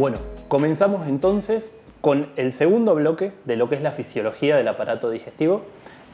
Bueno, comenzamos entonces con el segundo bloque de lo que es la fisiología del aparato digestivo.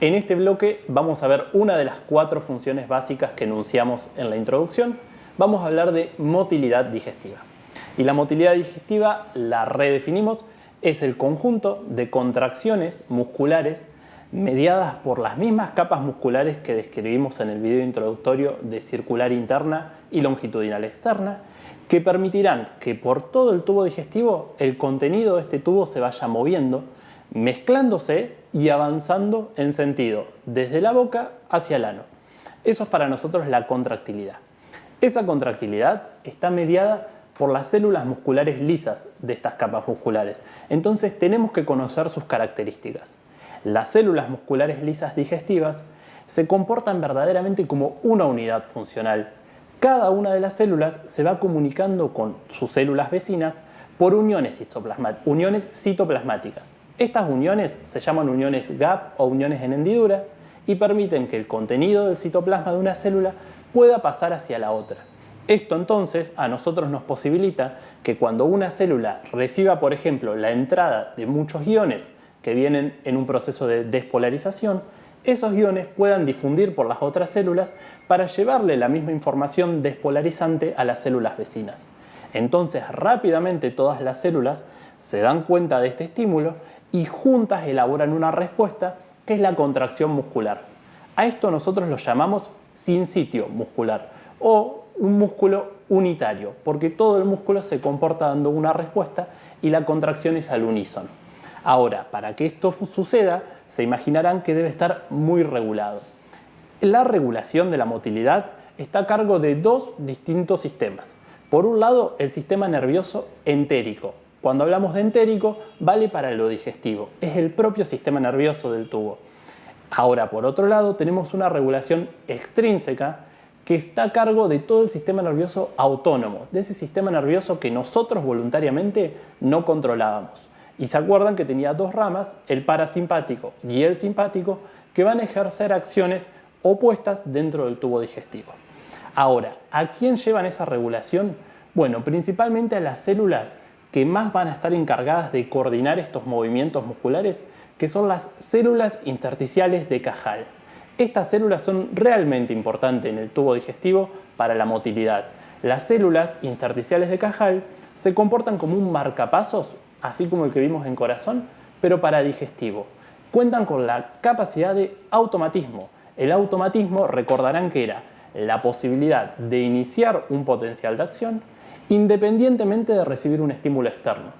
En este bloque vamos a ver una de las cuatro funciones básicas que enunciamos en la introducción. Vamos a hablar de motilidad digestiva. Y la motilidad digestiva la redefinimos, es el conjunto de contracciones musculares mediadas por las mismas capas musculares que describimos en el video introductorio de circular interna y longitudinal externa, que permitirán que por todo el tubo digestivo el contenido de este tubo se vaya moviendo, mezclándose y avanzando en sentido desde la boca hacia el ano. Eso es para nosotros la contractilidad. Esa contractilidad está mediada por las células musculares lisas de estas capas musculares. Entonces tenemos que conocer sus características. Las células musculares lisas digestivas se comportan verdaderamente como una unidad funcional cada una de las células se va comunicando con sus células vecinas por uniones, citoplasmáticas. Estas uniones se llaman uniones GAP o uniones en hendidura y permiten que el contenido del citoplasma de una célula pueda pasar hacia la otra. Esto entonces a nosotros nos posibilita que cuando una célula reciba, por ejemplo, la entrada de muchos iones que vienen en un proceso de despolarización, esos iones puedan difundir por las otras células para llevarle la misma información despolarizante a las células vecinas. Entonces rápidamente todas las células se dan cuenta de este estímulo y juntas elaboran una respuesta que es la contracción muscular. A esto nosotros lo llamamos sin sitio muscular o un músculo unitario, porque todo el músculo se comporta dando una respuesta y la contracción es al unísono. Ahora, para que esto suceda, se imaginarán que debe estar muy regulado. La regulación de la motilidad está a cargo de dos distintos sistemas. Por un lado, el sistema nervioso entérico. Cuando hablamos de entérico, vale para lo digestivo. Es el propio sistema nervioso del tubo. Ahora, por otro lado, tenemos una regulación extrínseca que está a cargo de todo el sistema nervioso autónomo, de ese sistema nervioso que nosotros voluntariamente no controlábamos. Y se acuerdan que tenía dos ramas, el parasimpático y el simpático, que van a ejercer acciones opuestas dentro del tubo digestivo. Ahora, ¿a quién llevan esa regulación? Bueno, principalmente a las células que más van a estar encargadas de coordinar estos movimientos musculares, que son las células intersticiales de Cajal. Estas células son realmente importantes en el tubo digestivo para la motilidad. Las células intersticiales de Cajal se comportan como un marcapasos así como el que vimos en corazón, pero para digestivo. Cuentan con la capacidad de automatismo. El automatismo recordarán que era la posibilidad de iniciar un potencial de acción independientemente de recibir un estímulo externo.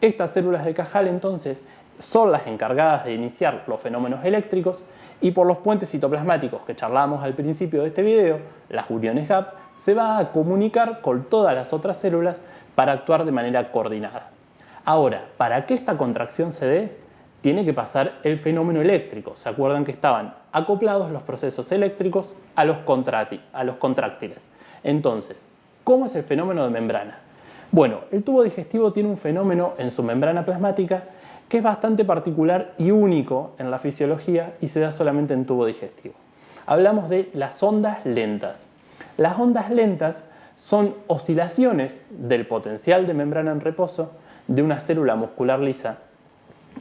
Estas células de Cajal entonces son las encargadas de iniciar los fenómenos eléctricos y por los puentes citoplasmáticos que charlábamos al principio de este video, las uniones GAP, se va a comunicar con todas las otras células para actuar de manera coordinada. Ahora, para que esta contracción se dé, tiene que pasar el fenómeno eléctrico. ¿Se acuerdan que estaban acoplados los procesos eléctricos a los, a contráctiles? Entonces, ¿cómo es el fenómeno de membrana? Bueno, el tubo digestivo tiene un fenómeno en su membrana plasmática que es bastante particular y único en la fisiología y se da solamente en tubo digestivo. Hablamos de las ondas lentas. Las ondas lentas son oscilaciones del potencial de membrana en reposo de una célula muscular lisa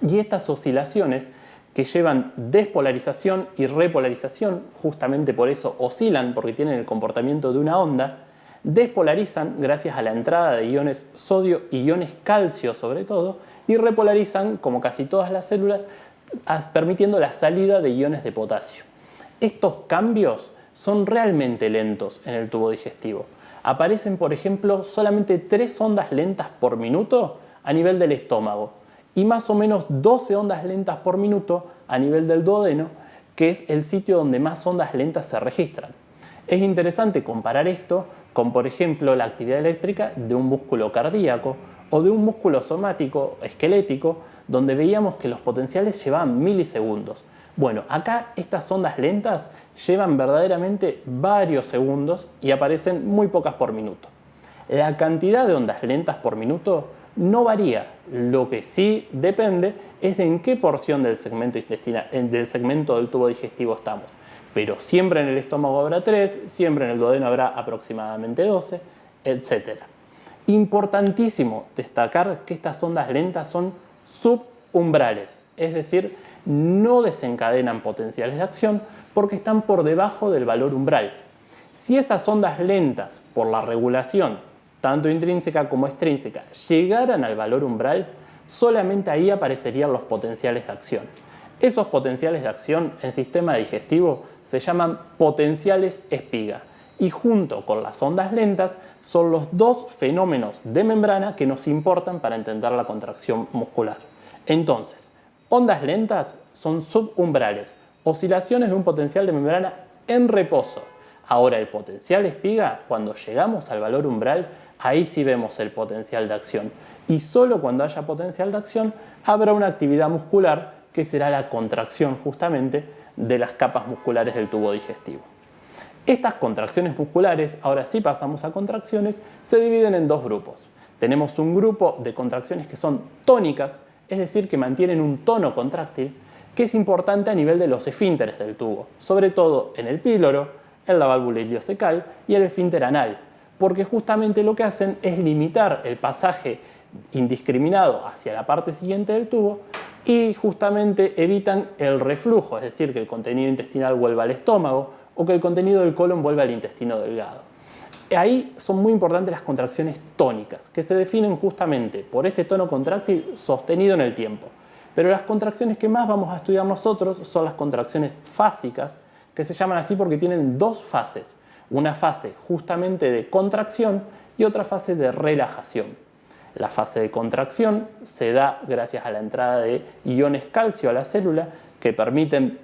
y estas oscilaciones que llevan despolarización y repolarización, justamente por eso oscilan porque tienen el comportamiento de una onda, despolarizan gracias a la entrada de iones sodio y iones calcio sobre todo y repolarizan, como casi todas las células, permitiendo la salida de iones de potasio. Estos cambios son realmente lentos en el tubo digestivo. Aparecen, por ejemplo, solamente tres ondas lentas por minuto a nivel del estómago y más o menos 12 ondas lentas por minuto a nivel del duodeno, que es el sitio donde más ondas lentas se registran. Es interesante comparar esto con, por ejemplo, la actividad eléctrica de un músculo cardíaco o de un músculo somático esquelético, donde veíamos que los potenciales llevaban milisegundos. Bueno, acá estas ondas lentas llevan verdaderamente varios segundos y aparecen muy pocas por minuto. La cantidad de ondas lentas por minuto no varía. Lo que sí depende es de en qué porción del segmento, intestinal, del segmento del tubo digestivo estamos. Pero siempre en el estómago habrá 3, siempre en el duodeno habrá aproximadamente 12, etc. Importantísimo destacar que estas ondas lentas son subumbrales, es decir, no desencadenan potenciales de acción porque están por debajo del valor umbral. Si esas ondas lentas, por la regulación, tanto intrínseca como extrínseca, llegaran al valor umbral, solamente ahí aparecerían los potenciales de acción. Esos potenciales de acción en sistema digestivo se llaman potenciales espiga y junto con las ondas lentas son los dos fenómenos de membrana que nos importan para entender la contracción muscular. Entonces, ondas lentas son subumbrales, oscilaciones de un potencial de membrana en reposo. Ahora el potencial espiga, cuando llegamos al valor umbral, ahí sí vemos el potencial de acción. Y solo cuando haya potencial de acción habrá una actividad muscular que será la contracción justamente de las capas musculares del tubo digestivo. Estas contracciones musculares, ahora sí pasamos a contracciones, se dividen en dos grupos. Tenemos un grupo de contracciones que son tónicas, es decir, que mantienen un tono contráctil, que es importante a nivel de los esfínteres del tubo, sobre todo en el píloro, en la válvula iliocecal y el esfínter anal, porque justamente lo que hacen es limitar el pasaje indiscriminado hacia la parte siguiente del tubo y justamente evitan el reflujo, es decir, que el contenido intestinal vuelva al estómago o que el contenido del colon vuelva al intestino delgado. Ahí son muy importantes las contracciones tónicas, que se definen justamente por este tono contráctil sostenido en el tiempo. Pero las contracciones que más vamos a estudiar nosotros son las contracciones fásicas, que se llaman así porque tienen dos fases. Una fase justamente de contracción y otra fase de relajación. La fase de contracción se da gracias a la entrada de iones calcio a la célula que permiten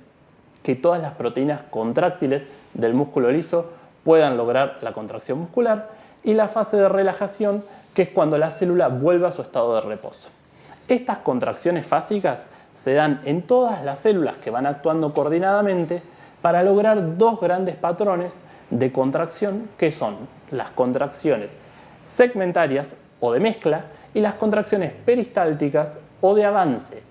que todas las proteínas contráctiles del músculo liso puedan lograr la contracción muscular y la fase de relajación que es cuando la célula vuelve a su estado de reposo. Estas contracciones fásicas se dan en todas las células que van actuando coordinadamente para lograr dos grandes patrones de contracción que son las contracciones segmentarias o de mezcla y las contracciones peristálticas o de avance.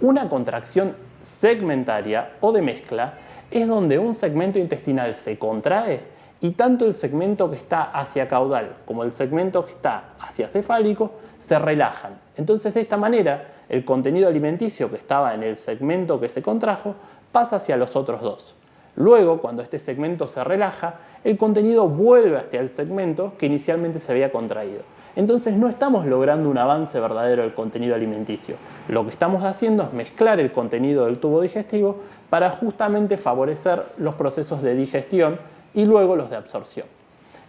Una contracción segmentaria o de mezcla es donde un segmento intestinal se contrae y tanto el segmento que está hacia caudal como el segmento que está hacia cefálico se relajan. Entonces de esta manera el contenido alimenticio que estaba en el segmento que se contrajo pasa hacia los otros dos. Luego, cuando este segmento se relaja, el contenido vuelve hacia el segmento que inicialmente se había contraído. Entonces no estamos logrando un avance verdadero del contenido alimenticio. Lo que estamos haciendo es mezclar el contenido del tubo digestivo para justamente favorecer los procesos de digestión y luego los de absorción.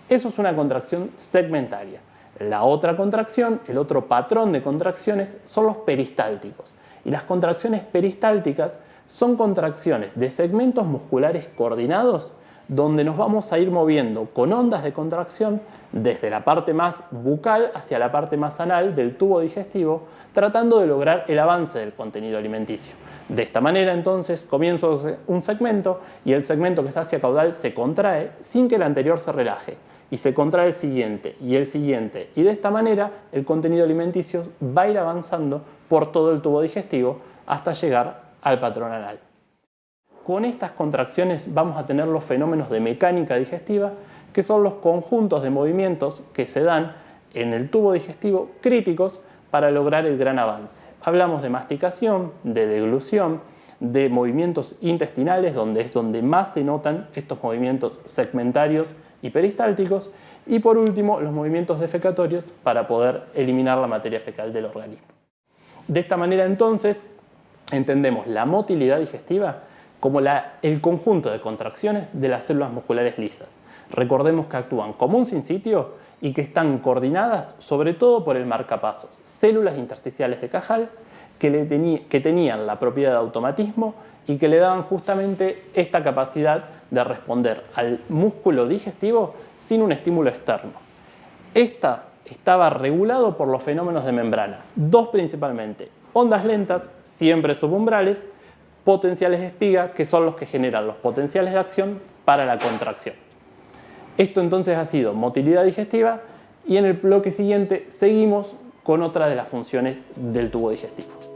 Eso es una contracción segmentaria. La otra contracción, el otro patrón de contracciones, son los peristálticos. Y las contracciones peristálticas son contracciones de segmentos musculares coordinados donde nos vamos a ir moviendo con ondas de contracción desde la parte más bucal hacia la parte más anal del tubo digestivo, tratando de lograr el avance del contenido alimenticio. De esta manera entonces comienzo un segmento y el segmento que está hacia caudal se contrae sin que el anterior se relaje y se contrae el siguiente y el siguiente y de esta manera el contenido alimenticio va a ir avanzando por todo el tubo digestivo hasta llegar al patrón anal. Con estas contracciones vamos a tener los fenómenos de mecánica digestiva, que son los conjuntos de movimientos que se dan en el tubo digestivo críticos para lograr el gran avance. Hablamos de masticación, de deglución, de movimientos intestinales, donde es donde más se notan estos movimientos segmentarios y peristálticos, y por último los movimientos defecatorios para poder eliminar la materia fecal del organismo. De esta manera entonces entendemos la motilidad digestiva como el conjunto de contracciones de las células musculares lisas. Recordemos que actúan como un sinsitio y que están coordinadas sobre todo por el marcapasos, células intersticiales de Cajal que, que tenían la propiedad de automatismo y que le daban justamente esta capacidad de responder al músculo digestivo sin un estímulo externo. Esta estaba regulado por los fenómenos de membrana, dos principalmente, ondas lentas, siempre subumbrales, potenciales de espiga, que son los que generan los potenciales de acción para la contracción. Esto entonces ha sido motilidad digestiva y en el bloque siguiente seguimos con otra de las funciones del tubo digestivo.